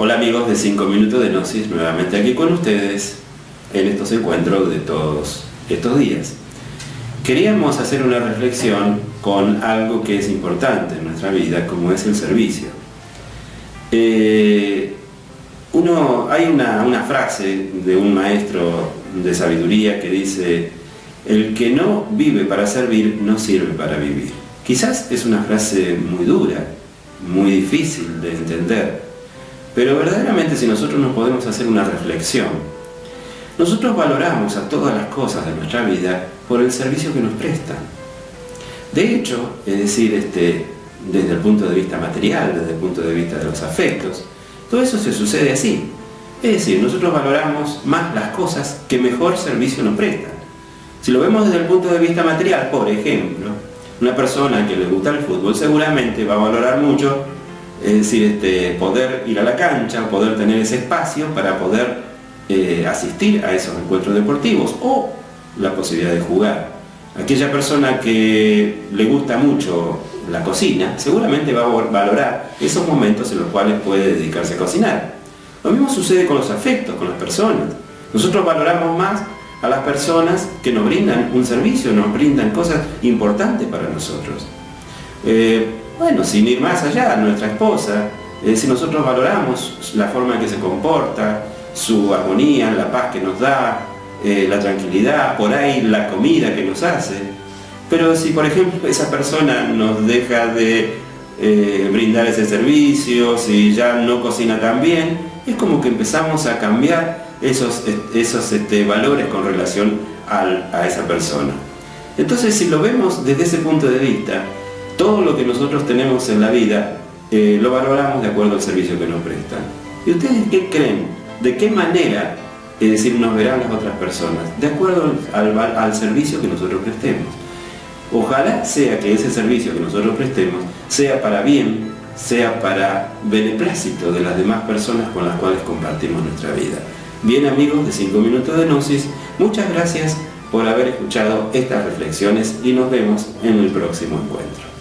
Hola amigos de 5 minutos de Gnosis, nuevamente aquí con ustedes en estos encuentros de todos estos días. Queríamos hacer una reflexión con algo que es importante en nuestra vida, como es el servicio. Eh, hay una frase de un maestro de sabiduría que dice el que no vive para servir no sirve para vivir. Quizás es una frase muy dura, muy difícil de entender, pero verdaderamente si nosotros nos podemos hacer una reflexión, nosotros valoramos a todas las cosas de nuestra vida por el servicio que nos prestan. De hecho, es decir, este, desde el punto de vista material, desde el punto de vista de los afectos, todo eso se sucede así. Es decir, nosotros valoramos más las cosas que mejor servicio nos prestan. Si lo vemos desde el punto de vista material, por ejemplo, una persona que le gusta el fútbol seguramente va a valorar mucho es decir, este, poder ir a la cancha, poder tener ese espacio para poder eh, asistir a esos encuentros deportivos o la posibilidad de jugar. Aquella persona que le gusta mucho la cocina, seguramente va a valorar esos momentos en los cuales puede dedicarse a cocinar. Lo mismo sucede con los afectos, con las personas. Nosotros valoramos más a las personas que nos brindan un servicio, nos brindan cosas importantes para nosotros. Eh, bueno, sin ir más allá, nuestra esposa, si nosotros valoramos la forma en que se comporta, su armonía, la paz que nos da, eh, la tranquilidad, por ahí la comida que nos hace, pero si por ejemplo esa persona nos deja de eh, brindar ese servicio, si ya no cocina tan bien, es como que empezamos a cambiar esos, esos este, valores con relación a esa persona. Entonces si lo vemos desde ese punto de vista, todo lo que nosotros tenemos en la vida eh, lo valoramos de acuerdo al servicio que nos prestan. ¿Y ustedes qué creen? ¿De qué manera, es decir, nos verán las otras personas? De acuerdo al, al servicio que nosotros prestemos. Ojalá sea que ese servicio que nosotros prestemos sea para bien, sea para beneplácito de las demás personas con las cuales compartimos nuestra vida. Bien amigos de 5 minutos de Gnosis, muchas gracias por haber escuchado estas reflexiones y nos vemos en el próximo encuentro.